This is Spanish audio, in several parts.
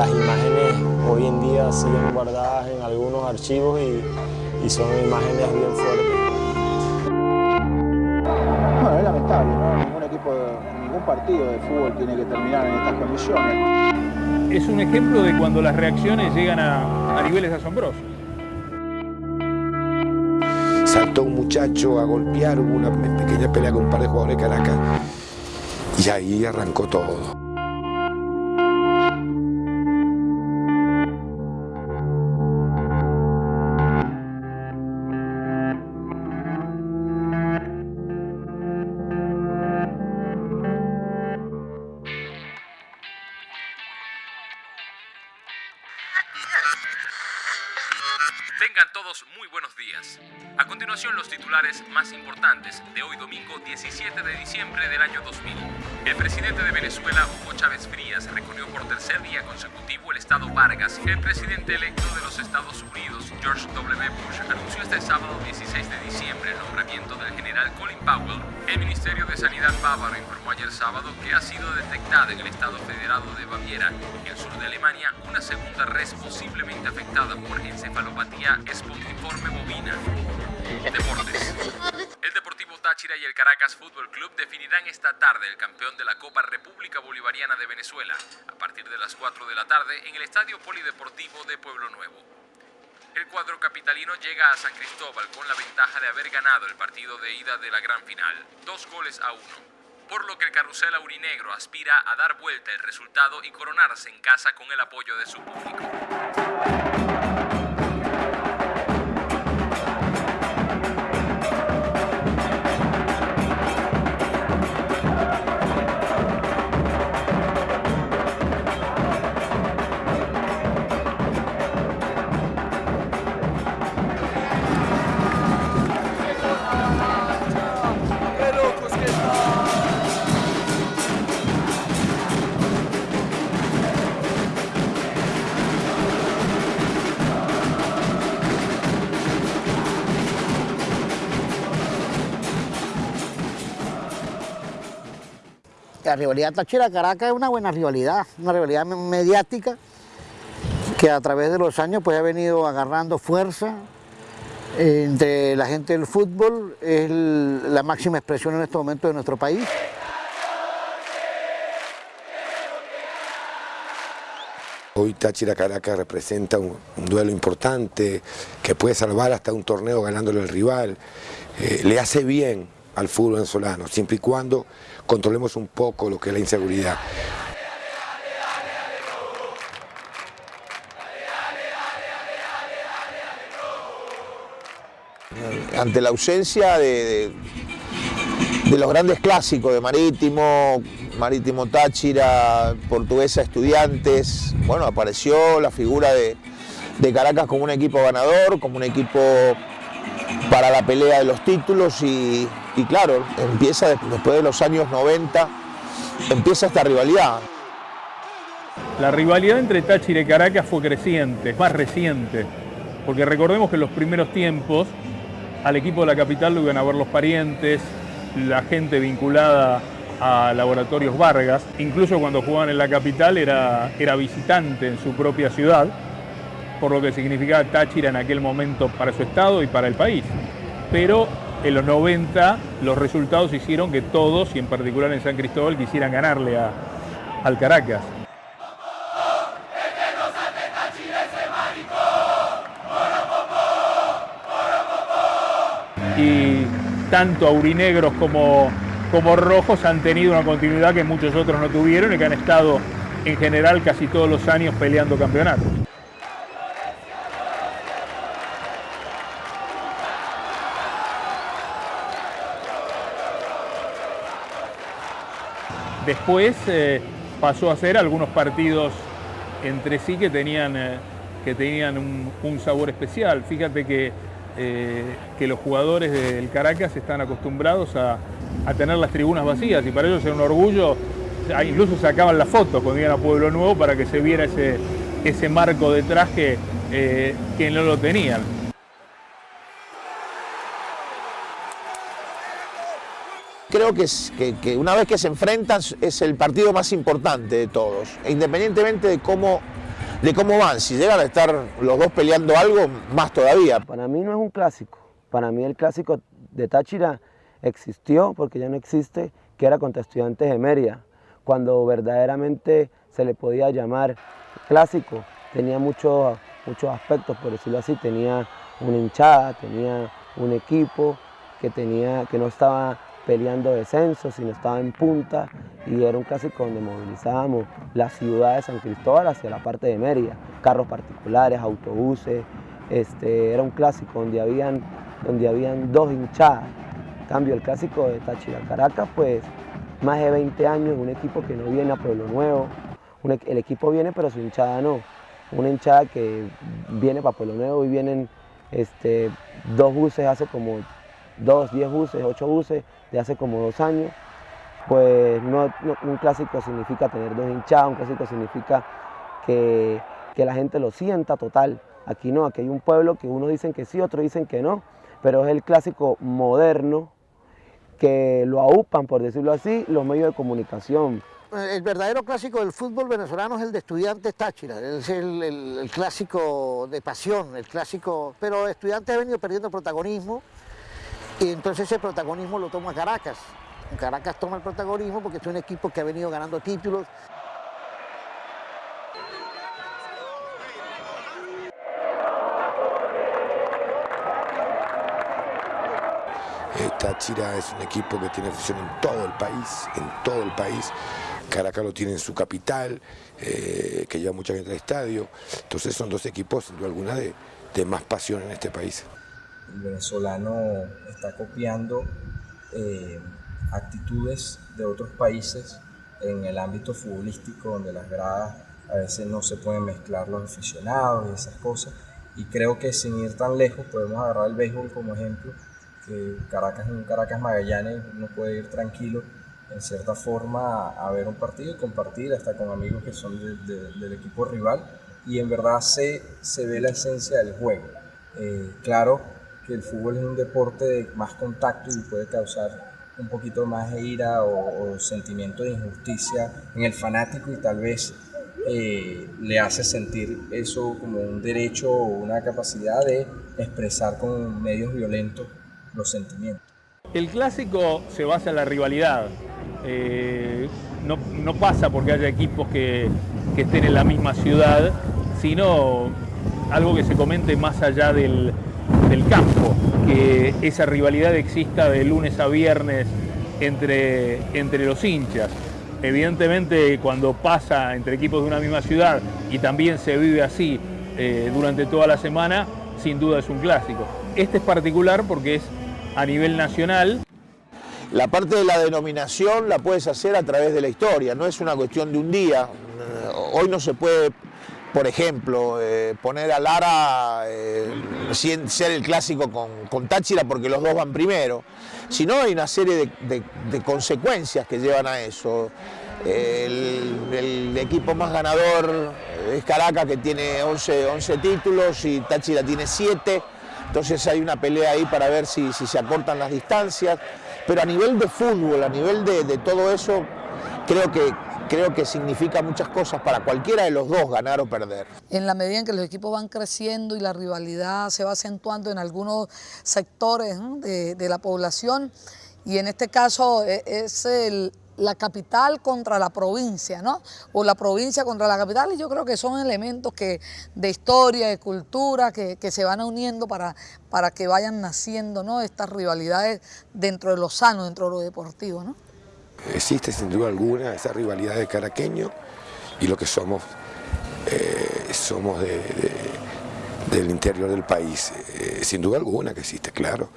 las imágenes hoy en día siguen guardadas en algunos archivos y, son imágenes bien fuertes. Bueno, es lamentable, ¿no? Ningún equipo, ningún partido de fútbol tiene que terminar en estas condiciones. Es un ejemplo de cuando las reacciones llegan a, a niveles asombrosos saltó un muchacho a golpear, hubo una pequeña pelea con un par de jugadores de Caracas y ahí arrancó todo. Bush, anunció este sábado 16 de diciembre el nombramiento del general Colin Powell. El Ministerio de Sanidad bávaro informó ayer sábado que ha sido detectada en el estado federado de Baviera, en el sur de Alemania, una segunda res posiblemente afectada por encefalopatía espongiforme bovina. Deportes. El Deportivo Táchira y el Caracas Fútbol Club definirán esta tarde el campeón de la Copa República Bolivariana de Venezuela, a partir de las 4 de la tarde en el Estadio Polideportivo de Pueblo Nuevo. El cuadro capitalino llega a San Cristóbal con la ventaja de haber ganado el partido de ida de la gran final, dos goles a uno, por lo que el carrusel aurinegro aspira a dar vuelta el resultado y coronarse en casa con el apoyo de su público. La rivalidad Táchira-Caracas es una buena rivalidad, una rivalidad mediática que a través de los años pues ha venido agarrando fuerza entre la gente del fútbol, es la máxima expresión en este momento de nuestro país. Hoy Táchira Caracas representa un, duelo importante que puede salvar hasta un torneo ganándole al rival. Eh, le hace bien al fútbol venezolano, siempre y cuando controlemos un poco lo que es la inseguridad. Ante la ausencia de, los grandes clásicos de Marítimo, Marítimo Táchira, Portuguesa Estudiantes, bueno, apareció la figura de, de Caracas como un equipo ganador, como un equipo para la pelea de los títulos y, y claro, empieza después de los años 90, empieza esta rivalidad. La rivalidad entre Táchira y Caracas fue creciente, más reciente, porque recordemos que en los primeros tiempos al equipo de la capital lo iban a ver los parientes, la gente vinculada a Laboratorios Vargas, incluso cuando jugaban en la capital era, era visitante en su propia ciudad, por lo que significaba Táchira en aquel momento para su estado y para el país. Pero en los 90 los resultados hicieron que todos, y en particular en San Cristóbal, quisieran ganarle a, al Caracas. Y tanto aurinegros como, como rojos han tenido una continuidad que muchos otros no tuvieron y que han estado en general casi todos los años peleando campeonatos. Después eh, pasó a ser algunos partidos entre sí que tenían, eh, que tenían un, sabor especial. Fíjate que, eh, que, los jugadores del Caracas están acostumbrados a, tener las tribunas vacías y para ellos era un orgullo, incluso sacaban la foto cuando iban a Pueblo Nuevo para que se viera ese, ese marco detrás que, que no lo tenían. Creo que, que, una vez que se enfrentan es el partido más importante de todos, e independientemente de cómo de cómo van. Si llegan a estar los dos peleando algo, más todavía. Para mí no es un clásico. Para mí el clásico de Táchira existió, porque ya no existe, que era contra estudiantes de Mérida, cuando verdaderamente se le podía llamar clásico. Tenía muchos, muchos aspectos, por decirlo así. Tenía una hinchada, tenía un equipo que, tenía, que no estaba peleando descenso, sino estaba en punta y era un clásico donde movilizábamos la ciudad de San Cristóbal hacia la parte de Mérida, carros particulares, autobuses, este, era un clásico donde habían, donde habían dos hinchadas. En cambio, el clásico de Táchira Caracas, pues más de 20 años, un equipo que no viene a Pueblo Nuevo, el equipo viene pero su hinchada no, una hinchada que viene para Pueblo Nuevo y vienen este, dos buses hace como dos, diez buses, ocho buses de hace como dos años, pues no, un clásico significa tener dos hinchadas, un clásico significa que, que, la gente lo sienta total. Aquí no, aquí hay un pueblo que unos dicen que sí, otros dicen que no, pero es el clásico moderno que lo aupan, por decirlo así, los medios de comunicación. El verdadero clásico del fútbol venezolano es el de Estudiantes Táchira, es el, el clásico de pasión, el clásico, pero Estudiantes ha venido perdiendo protagonismo, y entonces ese protagonismo lo toma Caracas. Caracas toma el protagonismo porque es un equipo que ha venido ganando títulos. Táchira es un equipo que tiene afición en todo el país, en todo el país. Caracas lo tiene en su capital, eh, que lleva mucha gente al estadio. Entonces son dos equipos, sin duda alguna, de, de más pasión en este país el venezolano está copiando eh, actitudes de otros países en el ámbito futbolístico, donde las gradas a veces no se pueden mezclar los aficionados y esas cosas. Y creo que sin ir tan lejos podemos agarrar el béisbol como ejemplo, que Caracas Caracas Magallanes, uno puede ir tranquilo en cierta forma a, ver un partido y compartir hasta con amigos que son del equipo rival y en verdad se, se ve la esencia del juego. Eh, claro, el fútbol es un deporte de más contacto y puede causar un poquito más de ira o, sentimiento de injusticia en el fanático y tal vez eh, le hace sentir eso como un derecho o una capacidad de expresar con medios violentos los sentimientos. El clásico se basa en la rivalidad. Eh, no, no, pasa porque haya equipos que, que estén en la misma ciudad, sino algo que se comente más allá del, campo, que esa rivalidad exista de lunes a viernes entre, entre los hinchas. Evidentemente cuando pasa entre equipos de una misma ciudad y también se vive así eh, durante toda la semana, sin duda es un clásico. Este es particular porque es a nivel nacional. La parte de la denominación la puedes hacer a través de la historia, no es una cuestión de un día. Hoy no se puede por ejemplo, eh, poner a Lara, eh, ser el clásico con, Táchira porque los dos van primero, sino hay una serie de, consecuencias que llevan a eso. El, equipo más ganador es Caracas que tiene 11, 11 títulos y Táchira tiene 7, entonces hay una pelea ahí para ver si, si, se acortan las distancias, pero a nivel de fútbol, a nivel de todo eso, creo que, creo que significa muchas cosas para cualquiera de los dos, ganar o perder. En la medida en que los equipos van creciendo y la rivalidad se va acentuando en algunos sectores de, la población, y en este caso e, es la capital contra la provincia, ¿no? O la provincia contra la capital, y yo creo que son elementos que, de historia, de cultura, que, se van uniendo para, para que vayan naciendo, ¿no? Estas rivalidades dentro de lo sano, dentro de lo deportivo, ¿no? Existe sin duda alguna esa rivalidad de caraqueño y lo que somos, eh, somos del interior del país. Eh, sin duda alguna que existe, claro.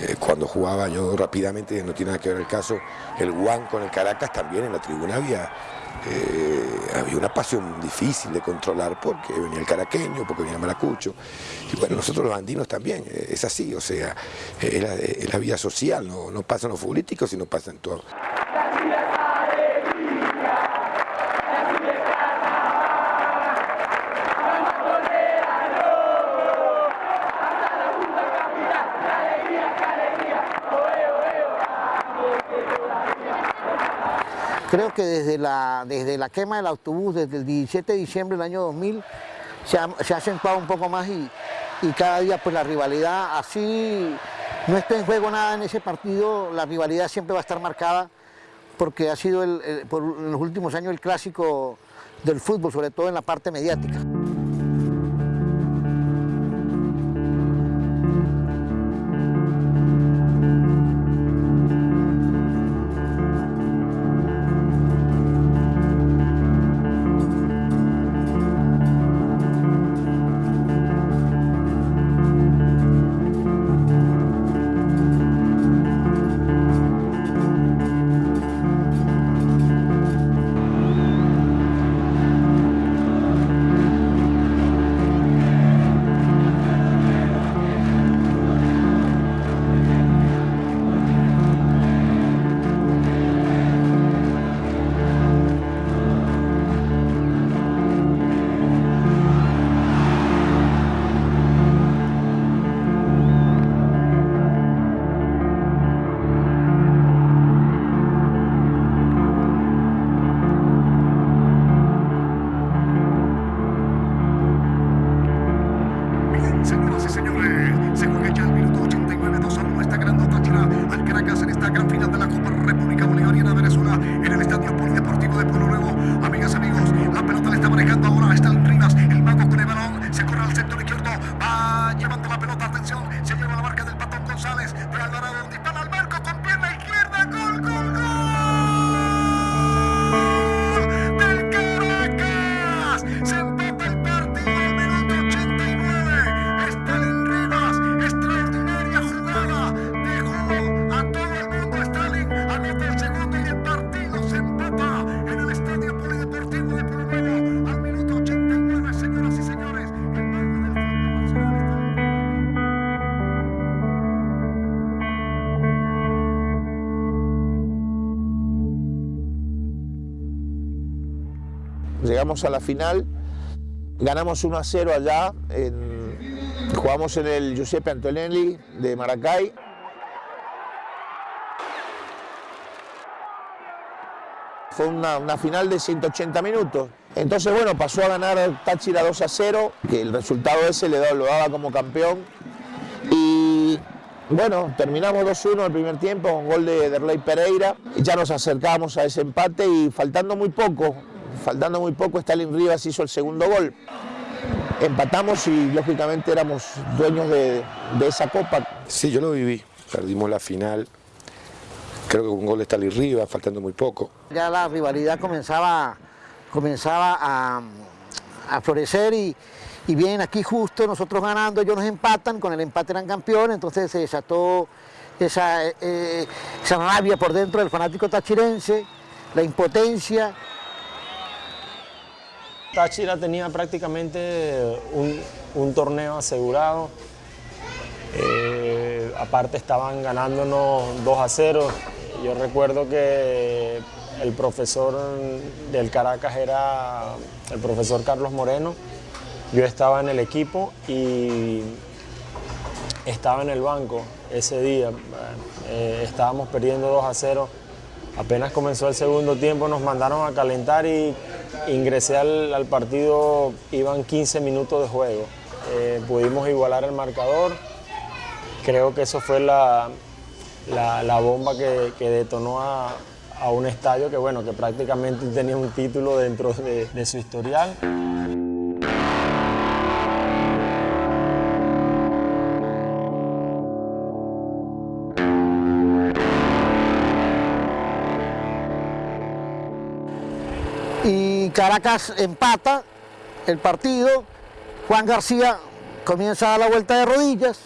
Eh, cuando jugaba yo rápidamente, no tiene nada que ver el caso, el Juan con el Caracas también en la tribuna había, había una pasión difícil de controlar porque venía el caraqueño, porque venía el maracucho. Y bueno, nosotros los andinos también, es así, o sea, es la, vida social, no, no pasa en los futbolísticos, sino pasa en todo. Creo que desde la, desde la quema del autobús, desde el 17 de diciembre del año 2000, se ha, se acentuado un poco más y, y cada día pues la rivalidad así no está en juego nada en ese partido, la rivalidad siempre va a estar marcada porque ha sido el- por, en los últimos años el clásico del fútbol, sobre todo en la parte mediática. Llegamos a la final, ganamos 1 a 0 allá, jugamos en el Giuseppe Antonelli de Maracay. Fue una, final de 180 minutos. Entonces, bueno, pasó a ganar Táchira 2 a 0, que el resultado ese le lo daba como campeón. Y bueno, terminamos 2-1 el primer tiempo con gol de Derley Pereira. Y ya nos acercábamos a ese empate y faltando muy poco, faltando muy poco, Stalin Rivas hizo el segundo gol. Empatamos y lógicamente éramos dueños de, de esa copa. Sí, yo lo viví. Perdimos la final. Creo que con un gol de Stalin Rivas, faltando muy poco. Ya la rivalidad comenzaba, comenzaba a, a florecer y, y vienen aquí justo nosotros ganando, ellos nos empatan, con el empate eran campeones, entonces se desató esa, eh, esa rabia por dentro del fanático tachirense, la impotencia. Táchira tenía prácticamente un, torneo asegurado. Eh, aparte estaban ganándonos 2 a 0. Yo recuerdo que el profesor del Caracas era el profesor Carlos Moreno. Yo estaba en el equipo y estaba en el banco ese día. Eh, estábamos perdiendo 2 a 0. Apenas comenzó el segundo tiempo nos mandaron a calentar y ingresé al, partido, iban 15 minutos de juego. Eh, pudimos igualar el marcador. Creo que eso fue la, la- bomba que, que detonó a, a un estadio que, bueno, que prácticamente tenía un título dentro de- de su historial. Caracas empata el partido, Juan García comienza a dar la vuelta de rodillas,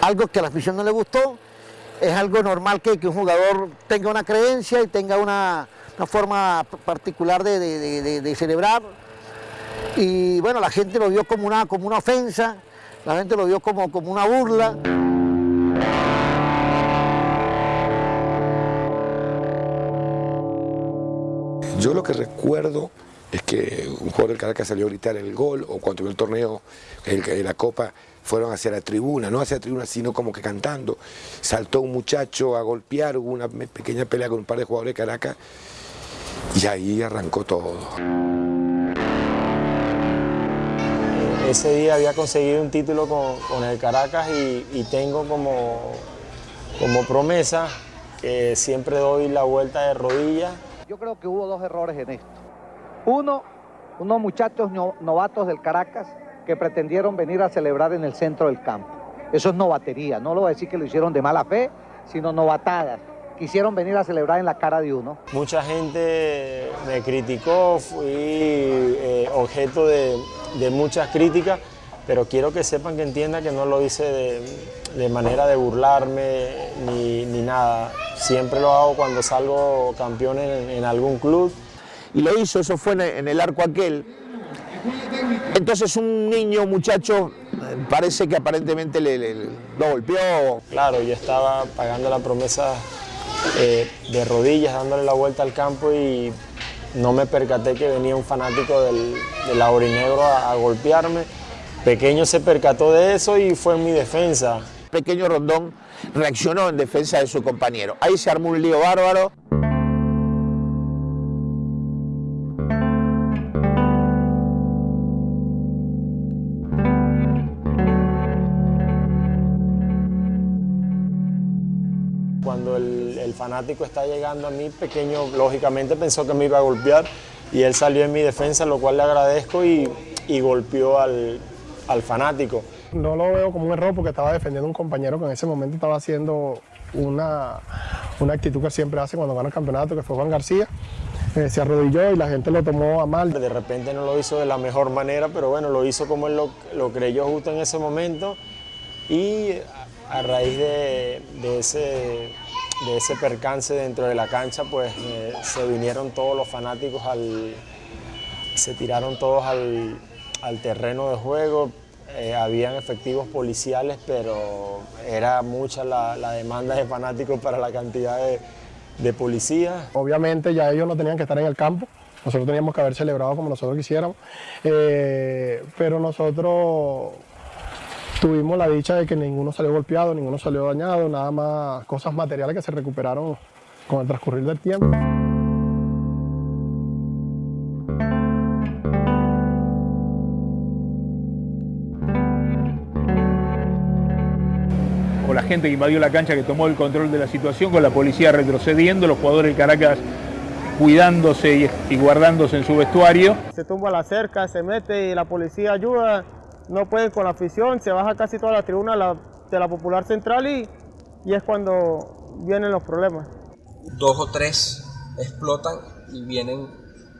algo que a la afición no le gustó, es algo normal que, que un jugador tenga una creencia y tenga una, una forma particular de, de- de- de- de celebrar, y bueno, la gente lo vio como una, como una ofensa, la gente lo vio como, como una burla. Yo lo que recuerdo es que un jugador del Caracas salió a gritar el gol o cuando vio el torneo, el- la copa, fueron hacia la tribuna, no hacia la tribuna, sino como que cantando. Saltó un muchacho a golpear, hubo una pequeña pelea con un par de jugadores de Caracas y ahí arrancó todo. ese día había conseguido un título con, con el Caracas y, y tengo como, como promesa que siempre doy la vuelta de rodillas. Yo creo que hubo dos errores en esto. Uno, unos muchachos no- novatos del Caracas que pretendieron venir a celebrar en el centro del campo. Eso es novatería, no lo voy a decir que lo hicieron de mala fe, sino novatadas. Quisieron venir a celebrar en la cara de uno. Mucha gente me criticó, fui eh, objeto de muchas críticas, pero quiero que sepan que entiendan que no lo hice de, de manera de burlarme ni, ni nada. Siempre lo hago cuando salgo campeón en, en algún club. Y lo hizo, eso fue en el- en el arco aquel. Entonces un niño, un muchacho, parece que aparentemente le- lo golpeó. Claro, yo estaba pagando la promesa eh, de rodillas, dándole la vuelta al campo y no me percaté que venía un fanático del, del aurinegro a, a golpearme. Pequeño se percató de eso y fue en mi defensa. Pequeño Rondón reaccionó en defensa de su compañero. Ahí se armó un lío bárbaro. Cuando el, el fanático está llegando a mí, pequeño lógicamente pensó que me iba a golpear y él salió en mi defensa, lo cual le agradezco y, y golpeó al, al fanático. No lo veo como un error porque estaba defendiendo a un compañero que en ese momento estaba haciendo una, una actitud que siempre hace cuando gana el campeonato, que fue Juan García. Eh, se arrodilló y la gente lo tomó a mal. De repente no lo hizo de la mejor manera, pero bueno, lo hizo como él lo, lo creyó justo en ese momento y a, a raíz de, de ese, de ese percance dentro de la cancha, pues eh, se vinieron todos los fanáticos al, se tiraron todos al, al terreno de juego. Eh, habían efectivos policiales, pero era mucha la, demanda de fanáticos para la cantidad de, de policías. Obviamente ya ellos no tenían que estar en el campo, nosotros teníamos que haber celebrado como nosotros quisiéramos, Eh, pero nosotros tuvimos la dicha de que ninguno salió golpeado, ninguno salió dañado, nada más cosas materiales que se recuperaron con el transcurrir del tiempo. Gente que invadió la cancha que tomó el control de la situación, con la policía retrocediendo, los jugadores del Caracas cuidándose y, y guardándose en su vestuario. Se tumba la cerca, se mete y la policía ayuda, no pueden con la afición, se baja casi toda la tribuna de la, de la Popular Central y, y es cuando vienen los problemas. dos o tres explotan y vienen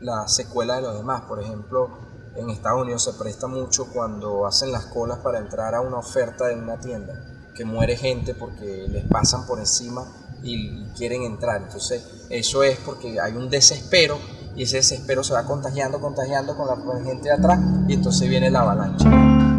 las secuelas de los demás. Por ejemplo, en Estados Unidos se presta mucho cuando hacen las colas para entrar a una oferta en una tienda, que muere gente porque les pasan por encima y quieren entrar. Entonces, eso es porque hay un desespero y ese desespero se va contagiando, contagiando con la gente de atrás y entonces viene la avalancha.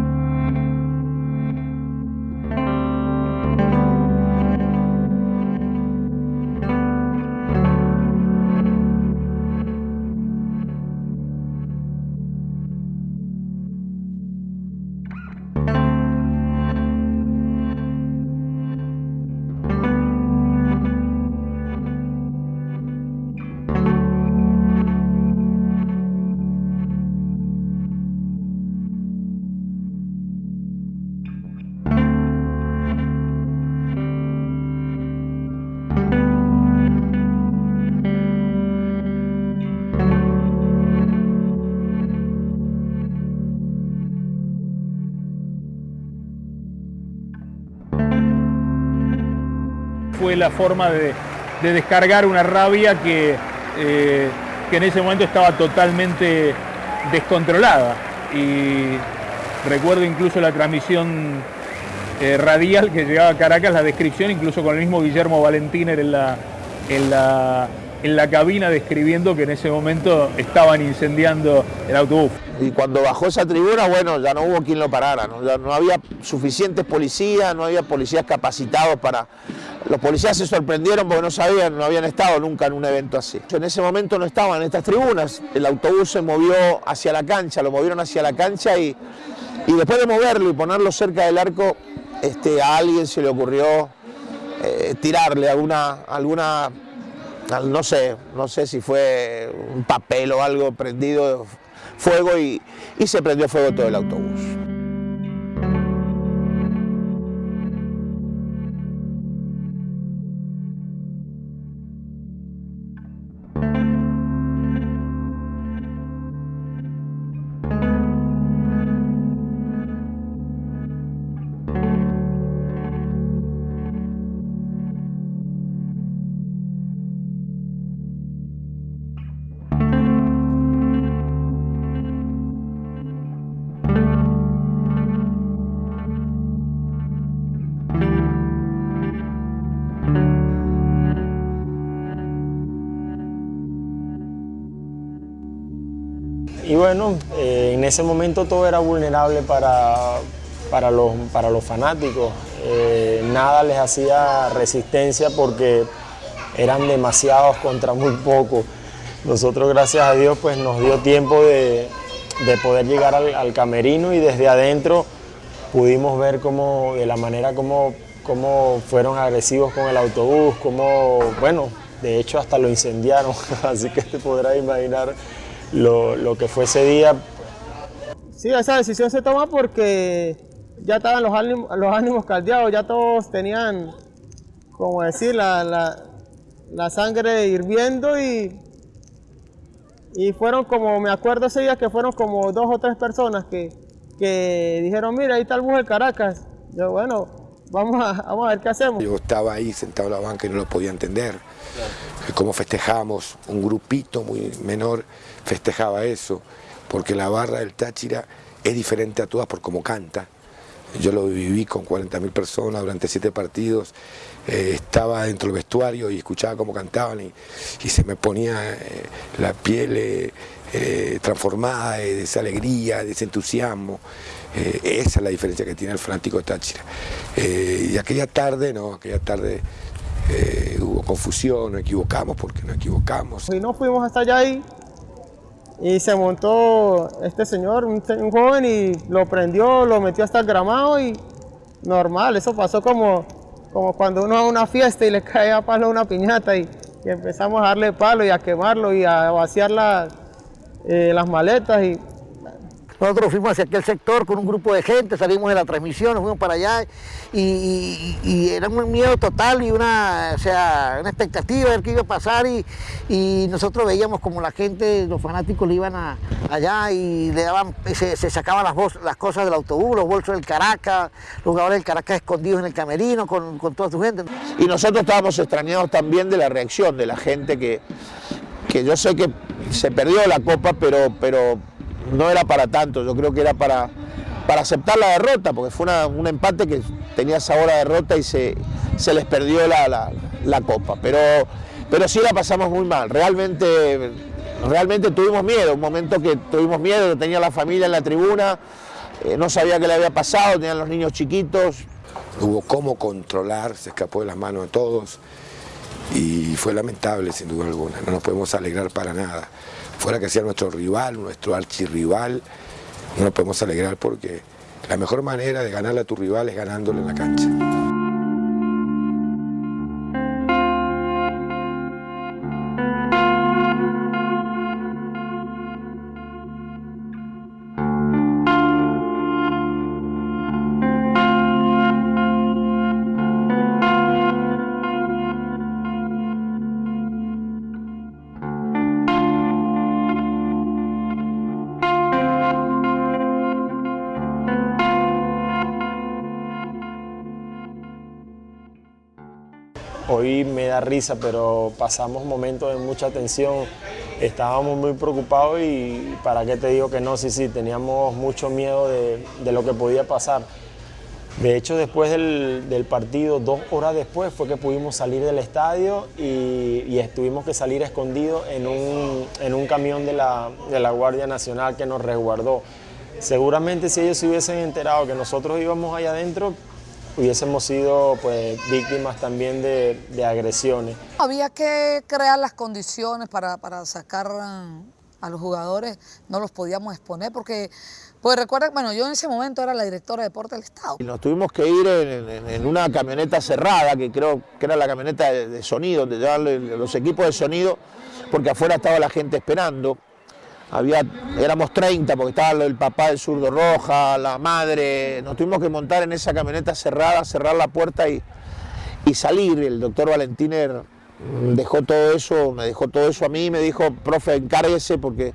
Fue la forma de, de descargar una rabia que, eh, que en ese momento estaba totalmente descontrolada. Y recuerdo incluso la transmisión eh, radial que llegaba a Caracas, la descripción, incluso con el mismo Guillermo Valentiner en la, en la, en la cabina describiendo que en ese momento estaban incendiando el autobús. Y cuando bajó esa tribuna, bueno, ya no hubo quien lo parara, ¿no? Había suficientes policías, no había policías capacitados para... Los policías se sorprendieron porque no sabían, no habían estado nunca en un evento así. En ese momento no estaban en estas tribunas, el autobús se movió hacia la cancha, lo movieron hacia la cancha y, y después de moverlo y ponerlo cerca del arco, este, a alguien se le ocurrió eh, tirarle alguna, alguna, al- no sé, no sé si fue un papel o algo prendido fuego y, y se prendió fuego todo el autobús. Ese momento todo era vulnerable para, para, los, para los fanáticos. Eh, nada les hacía resistencia porque eran demasiados contra muy pocos. Nosotros, gracias a Dios, pues nos dio tiempo de, de poder llegar al, camerino y desde adentro pudimos ver cómo, de la manera como, fueron agresivos con el autobús, como, bueno, de hecho hasta lo incendiaron, así que te podrás imaginar lo, lo, que fue ese día. Sí, esa decisión se toma porque ya estaban los ánimos, los ánimos caldeados, ya todos tenían, como decir, la, la, la sangre hirviendo y y fueron como, me acuerdo ese día que fueron como dos o tres personas que, que dijeron, mira, ahí está el bus de Caracas. Yo, bueno, vamos a, vamos a ver qué hacemos. Yo estaba ahí sentado en la banca y no lo podía entender. Claro. Cómo festejamos, un grupito muy menor festejaba eso, porque la barra del Táchira es diferente a todas por cómo canta. Yo lo viví con 40.000 personas durante siete partidos, eh, estaba dentro del vestuario y escuchaba cómo cantaban y, se me ponía eh, la piel eh, transformada de esa alegría, de ese entusiasmo. Esa es la diferencia que tiene el fanático Táchira. y aquella tarde, no, aquella tarde hubo confusión, nos equivocamos porque nos equivocamos. Y no fuimos hasta allá y se montó este señor, un, un, joven, y lo prendió, lo metió hasta el gramado y normal, eso pasó como, como cuando uno va a una fiesta y le cae a palo una piñata y, empezamos a darle palo y a quemarlo y a vaciar la, eh, las maletas y nosotros fuimos hacia aquel sector con un grupo de gente, salimos de la transmisión, nos fuimos para allá y, era un miedo total y una, o sea, una expectativa de ver qué iba a pasar y, nosotros veíamos como la gente, los fanáticos le iban a, allá y le daban, se, se sacaban las, las, cosas del autobús, los bolsos del Caracas, los jugadores del Caracas escondidos en el camerino con, con toda su gente. Y nosotros estábamos extrañados también de la reacción de la gente que, que yo sé que se perdió la copa, pero, pero no era para tanto, yo creo que era para, para aceptar la derrota, porque fue una, un empate que tenía sabor a derrota y se, se les perdió la, la, la, copa. Pero, pero sí la pasamos muy mal, realmente, realmente tuvimos miedo, un momento que tuvimos miedo, tenía la familia en la tribuna, eh, no sabía qué le había pasado, tenían los niños chiquitos. Hubo cómo controlar, se escapó de las manos de todos y fue lamentable sin duda alguna, no nos podemos alegrar para nada fuera que sea nuestro rival, nuestro archirrival, no nos podemos alegrar porque la mejor manera de ganarle a tu rival es ganándole en la cancha. Risa, pero pasamos momentos de mucha tensión, estábamos muy preocupados y para qué te digo que no, sí, sí, teníamos mucho miedo de, lo que podía pasar. De hecho, después del, partido, dos horas después, fue que pudimos salir del estadio y, y estuvimos que salir escondidos en un, camión de la Guardia Nacional que nos resguardó. Seguramente si ellos se hubiesen enterado que nosotros íbamos allá adentro, hubiésemos sido pues, víctimas también de, de, agresiones. Había que crear las condiciones para, para sacar a los jugadores, no los podíamos exponer porque, pues recuerda, bueno, yo en ese momento era la directora de deporte del Estado. Y nos tuvimos que ir en, en, en, una camioneta cerrada, que creo que era la camioneta de, de sonido, donde llevaban los equipos de sonido, porque afuera estaba la gente esperando había, éramos 30 porque estaba el papá del zurdo roja, la madre, nos tuvimos que montar en esa camioneta cerrada, cerrar la puerta y, y salir. El doctor Valentiner dejó todo eso, me dejó todo eso a mí, me dijo, profe, encárguese porque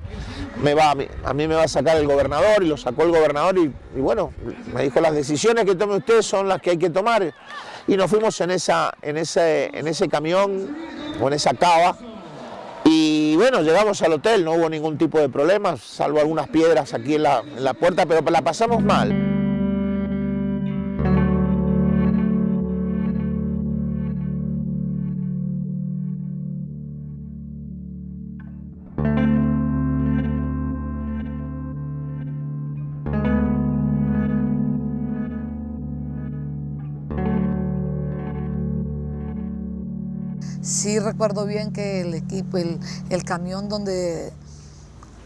me va, a, mí, me va a sacar el gobernador y lo sacó el gobernador y, y, bueno, me dijo, las decisiones que tome usted son las que hay que tomar. Y nos fuimos en, esa, en, ese, en ese camión o en esa cava y bueno, llegamos al hotel, no hubo ningún tipo de problemas, salvo algunas piedras aquí en la, en la puerta, pero la pasamos mal. Sí recuerdo bien que el equipo, el, el camión donde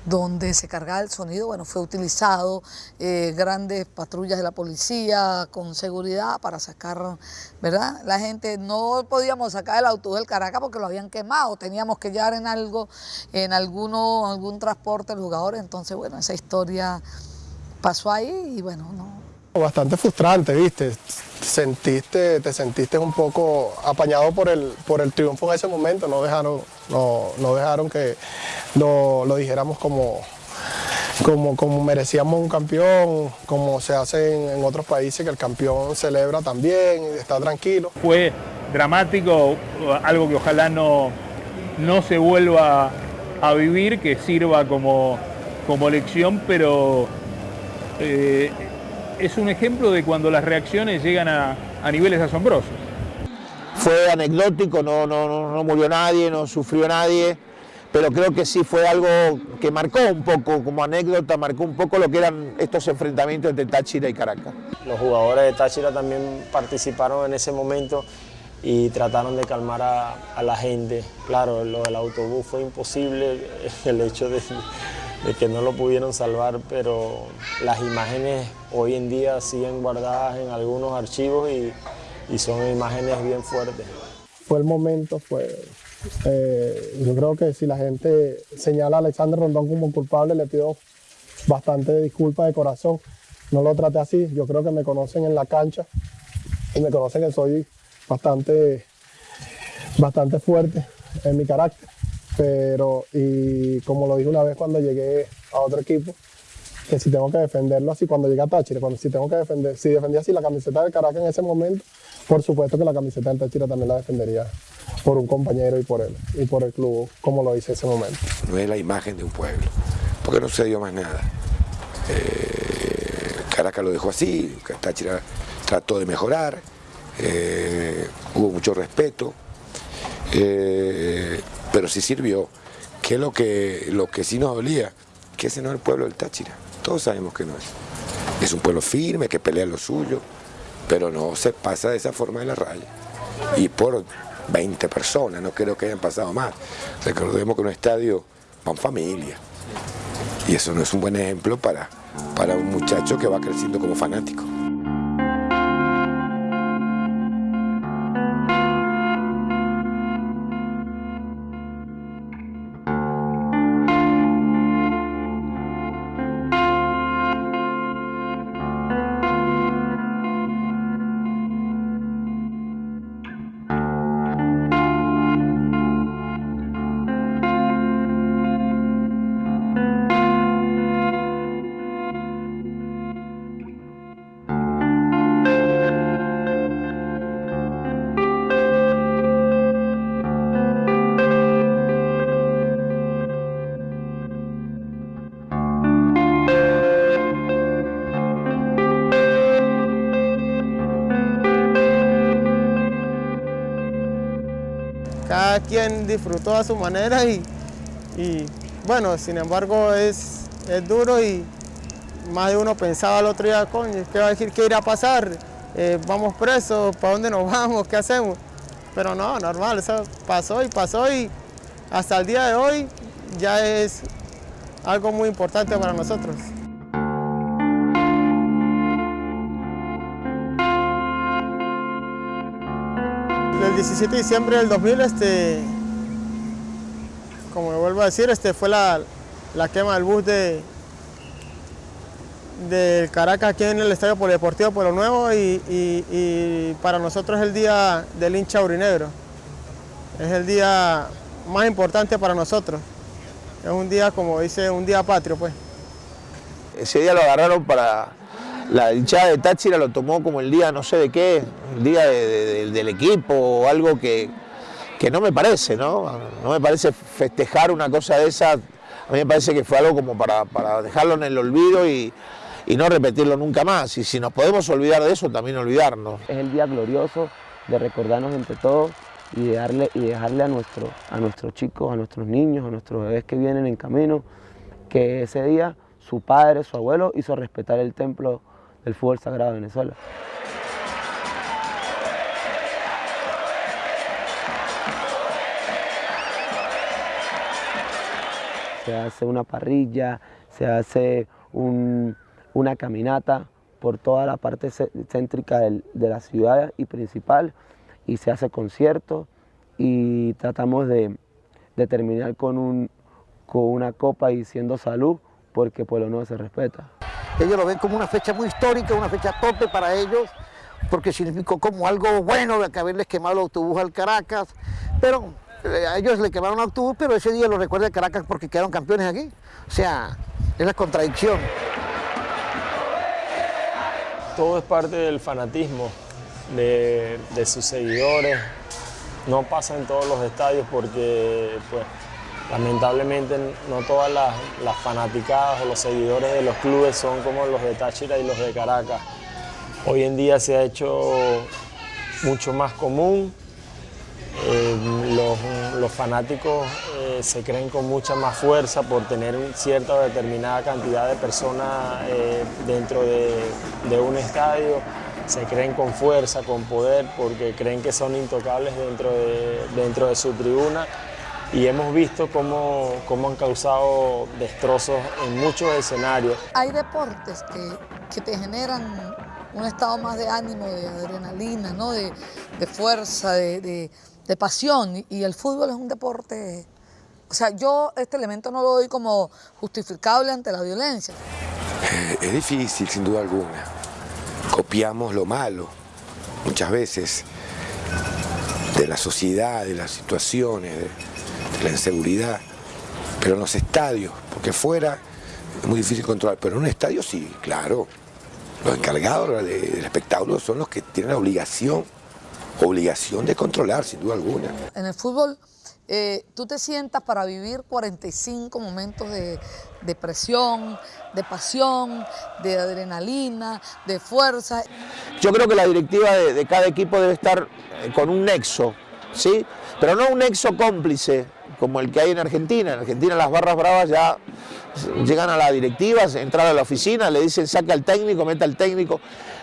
donde se cargaba el sonido, bueno, fue utilizado eh, grandes patrullas de la policía con seguridad para sacar, ¿verdad? La gente no podíamos sacar el autobús del Caracas porque lo habían quemado, teníamos que llevar en algo, en alguno, algún transporte el jugador, entonces, bueno, esa historia pasó ahí y bueno, no, Bastante frustrante, ¿viste? Sentiste, te sentiste un poco apañado por el, por el triunfo en ese momento, no dejaron, no, no dejaron que lo, lo dijéramos como, como, como merecíamos un campeón, como se hace en, otros países, que el campeón celebra también, está tranquilo. Fue dramático, algo que ojalá no, no se vuelva a vivir, que sirva como, como lección, pero eh, es un ejemplo de cuando las reacciones llegan a, a niveles asombrosos. Fue anecdótico, no, no, no, no murió nadie, no sufrió nadie, pero creo que sí fue algo que marcó un poco, como anécdota, marcó un poco lo que eran estos enfrentamientos entre Táchira y Caracas. Los jugadores de Táchira también participaron en ese momento y trataron de calmar a, a la gente. Claro, lo del autobús fue imposible, el hecho de, de que no lo pudieron salvar, pero las imágenes hoy en día siguen guardadas en algunos archivos y, y son imágenes bien fuertes. Fue el momento, fue... eh, yo creo que si la gente señala a Alexander Rondón como culpable, le pido bastante disculpas de corazón. No lo traté así, yo creo que me conocen en la cancha y me conocen que soy bastante, bastante fuerte en mi carácter. Pero, y como lo dije una vez cuando llegué a otro equipo, que si tengo que defenderlo así, cuando llegué a Táchira, cuando si tengo que defender, si defendía así la camiseta del Caracas en ese momento, por supuesto que la camiseta del Táchira también la defendería por un compañero y por él, y por el club, como lo hice ese momento. No es la imagen de un pueblo, porque no se dio más nada. Eh, Caracas lo dejó así, Táchira trató de mejorar, eh, hubo mucho respeto, eh, pero sí sirvió. Que es lo que, lo que sí nos dolía, que ese no es el pueblo del Táchira. Todos sabemos que no es. Es un pueblo firme, que pelea lo suyo, pero no se pasa de esa forma de la raya. Y por 20 personas, no creo que hayan pasado más. Recordemos que en un estadio van familia. Y eso no es un buen ejemplo para, para un muchacho que va creciendo como fanático. Cada quien disfrutó a su manera y, bueno, sin embargo es, es duro y más de uno pensaba el otro día, coño, ¿qué va a decir? ¿Qué irá a pasar? Eh, ¿Vamos presos? ¿Para dónde nos vamos? ¿Qué hacemos? Pero no, normal, eso pasó y pasó y hasta el día de hoy ya es algo muy importante para nosotros. 17 de diciembre del 2000, este, como vuelvo a decir, este, fue la, la quema del bus de, del Caracas aquí en el Estadio Polideportivo Pueblo Nuevo y, y- y para nosotros es el día del hincha aurinegro. Es el día más importante para nosotros. Es un día, como dice, un día patrio, pues. Ese día lo agarraron para la hinchada de Táchira, lo tomó como el día no sé de qué, el día de- de- de- del equipo o algo que, que no me parece, ¿no? No me parece festejar una cosa de esa, a mí me parece que fue algo como para, para dejarlo en el olvido y, y no repetirlo nunca más. Y si nos podemos olvidar de eso, también olvidarnos. Es el día glorioso de recordarnos entre todos y, darle, y dejarle a, nuestro, a nuestros chicos, a nuestros niños, a nuestros bebés que vienen en camino, que ese día su padre, su abuelo hizo respetar el templo el fútbol sagrado de Venezuela. Se hace una parrilla, se hace una caminata por toda la parte céntrica de la ciudad y principal y se hace conciertos y tratamos de, terminar con, una copa diciendo salud porque Pueblo Nuevo se respeta. Ellos lo ven como una fecha muy histórica, una fecha tope para ellos, porque significó como algo bueno de que haberles quemado el autobús al Caracas, pero eh, a ellos le quemaron el autobús, pero ese día lo recuerda Caracas porque quedaron campeones aquí. O sea, es la contradicción. Todo es parte del fanatismo de, de sus seguidores. No pasa en todos los estadios porque pues, Lamentablemente no todas las, fanaticadas o los seguidores de los clubes son como los de Táchira y los de Caracas. Hoy en día se ha hecho mucho más común, eh, los, fanáticos eh, se creen con mucha más fuerza por tener cierta determinada cantidad de personas eh, dentro de, un estadio, se creen con fuerza, con poder, porque creen que son intocables dentro dentro de su tribuna y hemos visto cómo, cómo, han causado destrozos en muchos escenarios. Hay deportes que, que te generan un estado más de ánimo, de adrenalina, ¿no? de, de fuerza, de, de, de, pasión y el fútbol es un deporte... O sea, yo este elemento no lo doy como justificable ante la violencia. Eh, es difícil, sin duda alguna. Copiamos lo malo, muchas veces, de la sociedad, de las situaciones, la inseguridad, pero en los estadios, porque fuera es muy difícil controlar, pero en un estadio sí, claro. Los encargados del espectáculo son los que tienen la obligación, obligación de controlar, sin duda alguna. En el fútbol, eh, tú te sientas para vivir 45 momentos de, presión, de pasión, de adrenalina, de fuerza. Yo creo que la directiva de, de cada equipo debe estar con un nexo, ¿sí? Pero no un nexo cómplice, como el que hay en Argentina. En Argentina las barras bravas ya llegan a la directiva, entran a la oficina, le dicen saca al técnico, meta al técnico.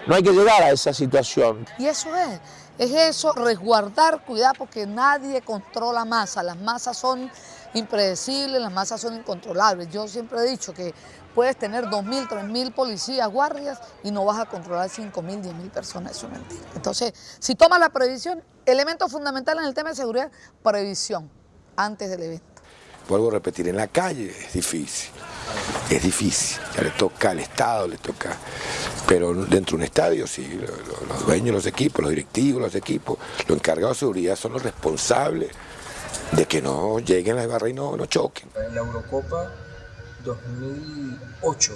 No hay que llegar a esa situación. Y eso es, es eso, resguardar, cuidar, porque nadie controla masa. Las masas son impredecibles, las masas son incontrolables. Yo siempre he dicho que puedes tener 2.000, 3.000 policías, guardias y no vas a controlar 5.000, 10.000 personas, eso es mentira. Entonces, si tomas la previsión, elemento fundamental en el tema de seguridad, previsión antes del evento. Vuelvo a repetir, en la calle es difícil, es difícil, ya le toca al Estado, le toca, pero dentro de un estadio sí, los, dueños, los equipos, los directivos, los equipos, los encargados de seguridad son los responsables de que no lleguen a la barra y no, no choquen. En la Eurocopa 2008,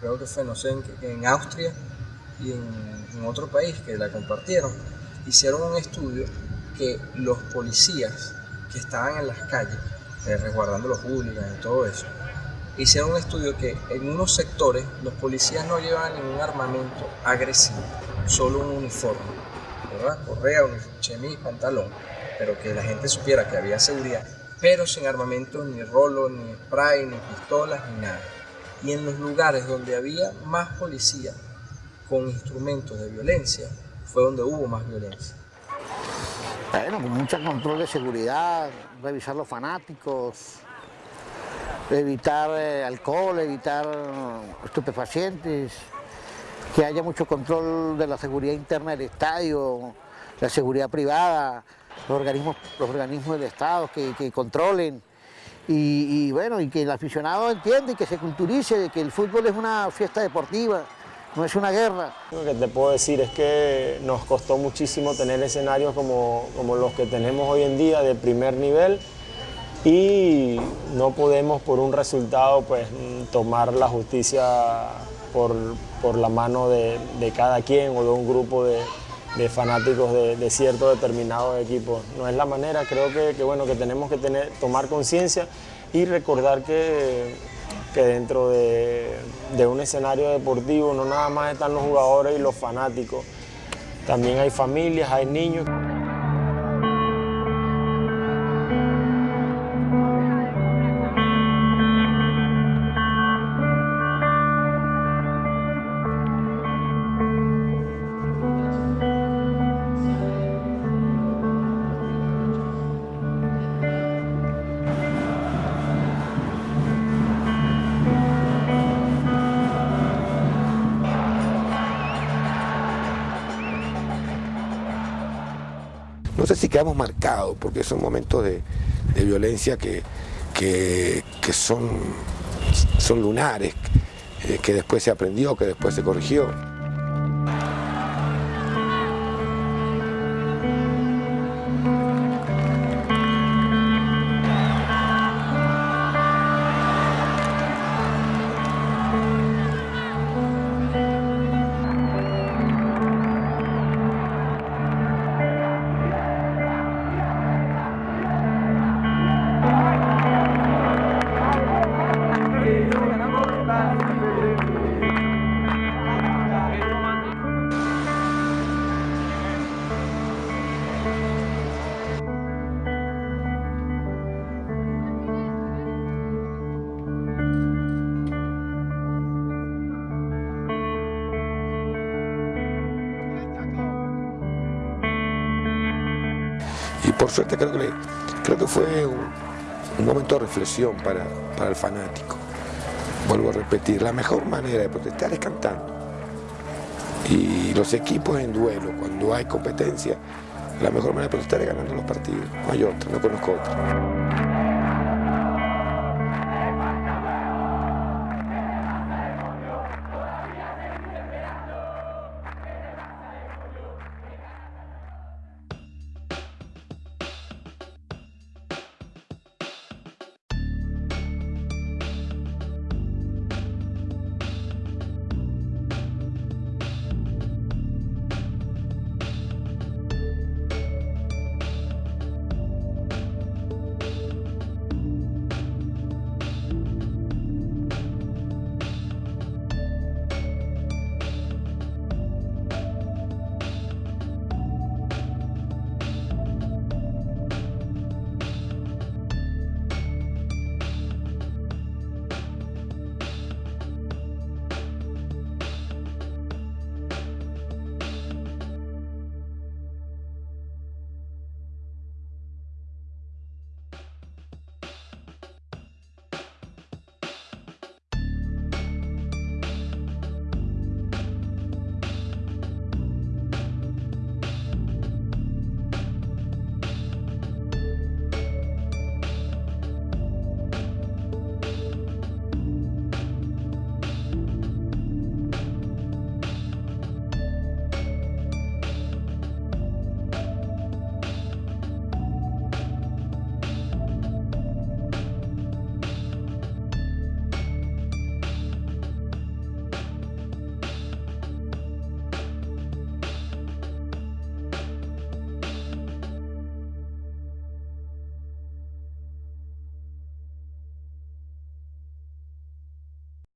creo que fue, no sé, en, Austria y en, en otro país que la compartieron, hicieron un estudio que los policías que estaban en las calles, eh, resguardando los hooligans y todo eso, hicieron un estudio que en unos sectores los policías no llevaban ningún armamento agresivo, solo un uniforme, ¿verdad? Correa, chemis, pantalón, pero que la gente supiera que había seguridad, pero sin armamento, ni rolo, ni spray, ni pistolas, ni nada. Y en los lugares donde había más policía con instrumentos de violencia, fue donde hubo más violencia. Bueno, con mucho control de seguridad, revisar los fanáticos, evitar eh, alcohol, evitar estupefacientes, que haya mucho control de la seguridad interna del estadio, la seguridad privada, los organismos, los organismos del Estado que, controlen. Y, bueno, y que el aficionado entienda y que se culturice de que el fútbol es una fiesta deportiva, no es una guerra. Lo que te puedo decir es que nos costó muchísimo tener escenarios como, como los que tenemos hoy en día de primer nivel y no podemos por un resultado pues tomar la justicia por, por la mano de, de, cada quien o de un grupo de, de fanáticos de, de cierto determinado equipo. No es la manera, creo que, que bueno, que tenemos que tener, tomar conciencia y recordar que que dentro de, un escenario deportivo no nada más están los jugadores y los fanáticos, también hay familias, hay niños. Quedamos marcados, porque son momentos de, de violencia que, que, que son, son lunares, eh, que después se aprendió, que después se corrigió. Por suerte creo que, creo que fue un, un momento de reflexión para, para el fanático. Vuelvo a repetir, la mejor manera de protestar es cantando. Y los equipos en duelo, cuando hay competencia, la mejor manera de protestar es ganando los partidos. No hay otra, no conozco otra.